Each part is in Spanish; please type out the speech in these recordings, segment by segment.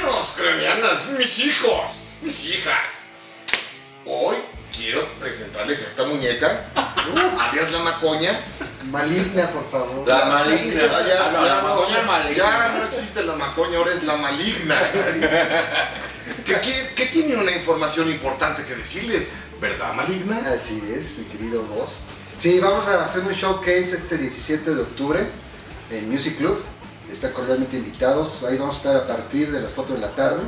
Cranianos, cranianas, mis hijos, mis hijas. Hoy quiero presentarles a esta muñeca, alias la macoña. Maligna, por favor. La maligna. Ah, ya, Ah, no, ya la macoña maligna. Ya no existe la macoña, ahora es la maligna. que, que- que tiene una información importante que decirles, ¿verdad, maligna? Así es, mi querido Voz. Sí, vamos a hacer un showcase este 17 de octubre en Music Club. Están cordialmente invitados. Ahí vamos a estar a partir de las 4 de la tarde.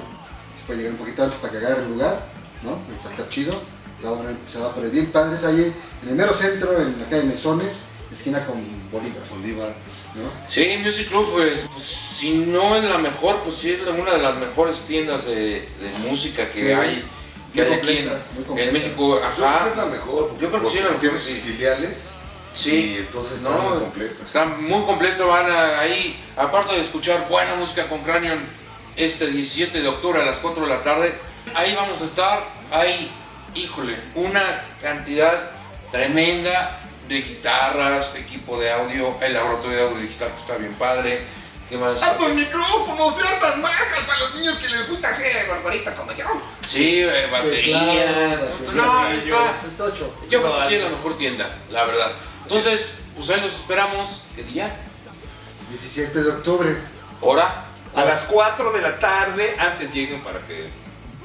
Se puede llegar un poquito antes para que agarren lugar, ¿no? Está, está chido. Se va, a poner, se va a poner bien padres ahí en el mero centro, en la calle Mesones, esquina con Bolívar. Bolívar. ¿no? Sí, Music Club, pues, pues, si no es la mejor, pues sí es una de las mejores tiendas de, de música que Sí, hay, que muy hay aquí en, completa, en México. Yo creo Ajá. que es la mejor. porque- Yo creo que sí es la mejor, Tiene sus sí. filiales. Sí. Y entonces están No, muy completas. Está muy completo, van a- ahí, aparte de escuchar buena música con Cranion este 17 de octubre a las 4 de la tarde, ahí vamos a estar, hay, híjole, una cantidad tremenda de guitarras, equipo de audio, el laboratorio de audio digital que está bien padre, ¿qué más? ¡Hartos micrófonos de altas marcas para los niños que les gusta hacer barbarita como yo! Sí, eh, baterías, Teclados, no, tocho. yo creo que sí es la mejor tienda, la verdad. Entonces, pues ahí los esperamos, ¿qué día? 17 de octubre. ¿Hora? A las 4 de la tarde, antes lleguen para que.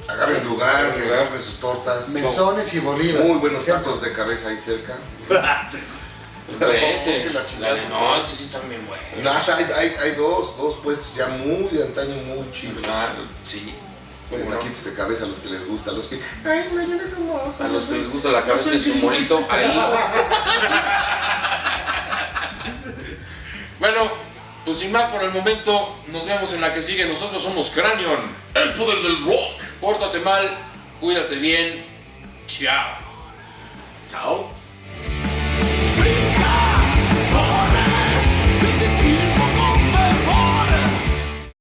Agarren lugar, se agarren sus tortas. Mesones y Bolívar. Muy buenos tacos de cabeza ahí cerca. La chingada, La- pues, no, sí. es que sí están bien buenos. Hay, hay, hay dos, dos puestos ya muy de antaño, muy chidos. Sí. Con taquitos de cabeza a los que les gusta, a los que. Ay, mañana como. A los que les gusta la cabeza de su monito, ahí. bueno, pues sin más por el momento, nos vemos en la que sigue. Nosotros somos Cranion, el poder del rock. Pórtate mal, cuídate bien. Chao. Chao.